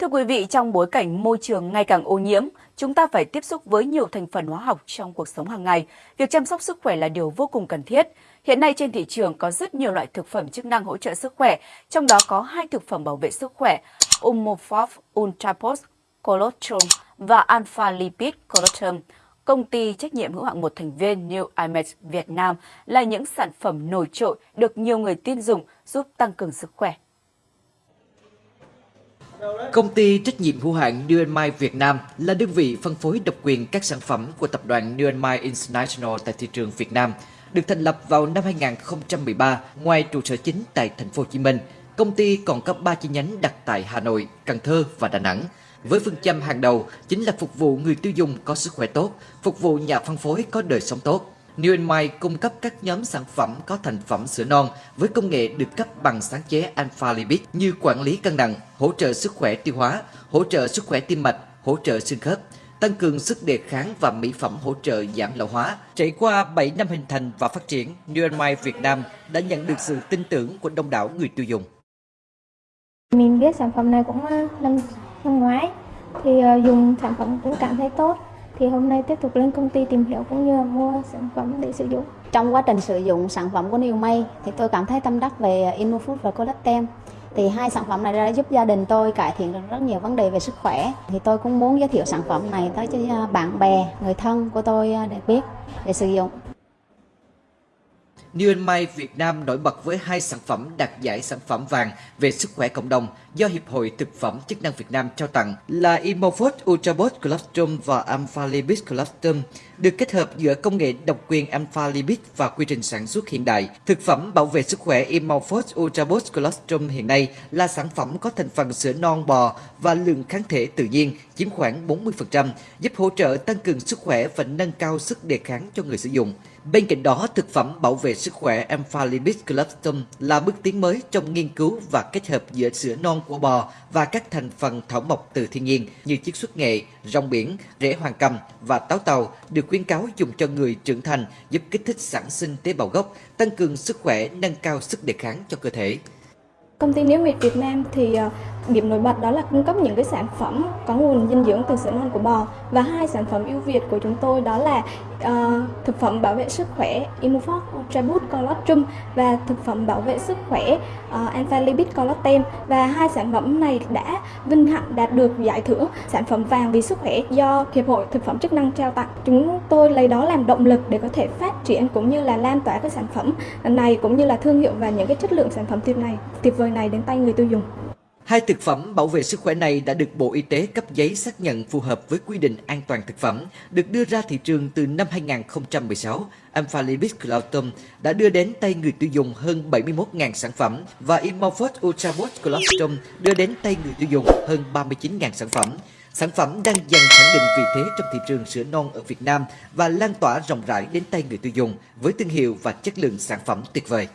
Thưa quý vị, trong bối cảnh môi trường ngày càng ô nhiễm, chúng ta phải tiếp xúc với nhiều thành phần hóa học trong cuộc sống hàng ngày. Việc chăm sóc sức khỏe là điều vô cùng cần thiết. Hiện nay trên thị trường có rất nhiều loại thực phẩm chức năng hỗ trợ sức khỏe, trong đó có hai thực phẩm bảo vệ sức khỏe, Umofov Ultrapos Colostrum và Alpha Lipid Colostrum. Công ty trách nhiệm hữu hạn một thành viên New Image Việt Nam là những sản phẩm nổi trội được nhiều người tin dùng giúp tăng cường sức khỏe. Công ty trách nhiệm hữu hạn Nuenmai Việt Nam là đơn vị phân phối độc quyền các sản phẩm của tập đoàn Nuenmai International tại thị trường Việt Nam. Được thành lập vào năm 2013, ngoài trụ sở chính tại thành phố Hồ Chí Minh, công ty còn có 3 chi nhánh đặt tại Hà Nội, Cần Thơ và Đà Nẵng. Với phương châm hàng đầu chính là phục vụ người tiêu dùng có sức khỏe tốt, phục vụ nhà phân phối có đời sống tốt. New Mai cung cấp các nhóm sản phẩm có thành phẩm sữa non với công nghệ được cấp bằng sáng chế Alpha Lipid như quản lý cân nặng, hỗ trợ sức khỏe tiêu hóa, hỗ trợ sức khỏe tim mạch, hỗ trợ xương khớp, tăng cường sức đề kháng và mỹ phẩm hỗ trợ giảm lão hóa. Trải qua 7 năm hình thành và phát triển, New Mai Việt Nam đã nhận được sự tin tưởng của đông đảo người tiêu dùng. Mình biết sản phẩm này cũng ờ, năm năm ngoái thì ờ, dùng sản phẩm cũng cảm thấy tốt thì hôm nay tiếp tục lên công ty tìm hiểu cũng như là mua sản phẩm để sử dụng. Trong quá trình sử dụng sản phẩm của New May thì tôi cảm thấy tâm đắc về InnoFood và Collatem. Thì hai sản phẩm này đã giúp gia đình tôi cải thiện được rất nhiều vấn đề về sức khỏe. Thì tôi cũng muốn giới thiệu sản phẩm này tới cho à, bạn bè, người thân của tôi à, để biết, để sử dụng. New Mai Việt Nam nổi bật với hai sản phẩm đạt giải sản phẩm vàng về sức khỏe cộng đồng do Hiệp hội Thực phẩm Chức năng Việt Nam trao tặng là Imofort Ultrabot Colostrum và Alpha Lipid Colostrum, được kết hợp giữa công nghệ độc quyền Alpha và quy trình sản xuất hiện đại. Thực phẩm bảo vệ sức khỏe Imofort Ultrabot Colostrum hiện nay là sản phẩm có thành phần sữa non bò và lượng kháng thể tự nhiên chiếm khoảng 40%, giúp hỗ trợ tăng cường sức khỏe và nâng cao sức đề kháng cho người sử dụng. Bên cạnh đó, thực phẩm bảo vệ sức khỏe Alpha Lipid Colostrum là bước tiến mới trong nghiên cứu và kết hợp giữa sữa non của bò và các thành phần thảo mộc từ thiên nhiên như chiết xuất nghệ, rong biển, rễ hoàng cầm và táo tàu được khuyến cáo dùng cho người trưởng thành giúp kích thích sản sinh tế bào gốc, tăng cường sức khỏe, nâng cao sức đề kháng cho cơ thể. Công ty Nếu Miệt Việt Nam thì ờ, điểm nổi bật đó là cung cấp những cái sản phẩm có nguồn dinh dưỡng từ sữa non của bò và hai sản phẩm ưu việt của chúng tôi đó là uh, thực phẩm bảo vệ sức khỏe Immufox Ultraboost Colostrum và thực phẩm bảo vệ sức khỏe ờ, uh, Alpha Lipid Colostem và hai sản phẩm này đã vinh hạnh đạt được giải thưởng sản phẩm vàng vì sức khỏe do Hiệp hội Thực phẩm chức năng trao tặng. Chúng tôi lấy đó làm động lực để có thể phát triển cũng như là lan tỏa các sản phẩm này cũng như là thương hiệu và những cái chất lượng sản phẩm tuyệt này tuyệt vời này đến tay người tiêu dùng. Hai thực phẩm bảo vệ sức khỏe này đã được Bộ Y tế cấp giấy xác nhận phù hợp với quy định an toàn thực phẩm, được đưa ra thị trường từ năm 2016. Amphalibis Lipid đã đưa đến tay người tiêu dùng hơn 71.000 sản phẩm và Imofort Ultra Boost đưa đến tay người tiêu dùng hơn 39.000 sản phẩm. Sản phẩm đang dần khẳng định vị thế trong thị trường sữa non ở Việt Nam và lan tỏa rộng rãi đến tay người tiêu dùng với thương hiệu và chất lượng sản phẩm tuyệt vời.